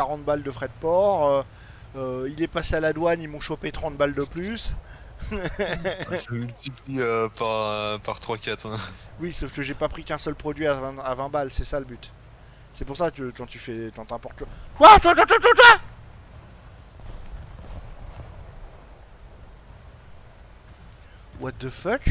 40 balles de frais de port. euh, euh il est passé à la douane, ils m'ont chopé 30 balles de plus. Ça multiplie euh, par, euh, par 3-4. hein. Oui, sauf que j'ai pas pris qu'un seul produit à 20, à 20 balles, c'est ça le but. C'est pour ça que quand tu fais. Quand t'importes le. Quoi? Toi, toi, toi, toi, toi What the fuck?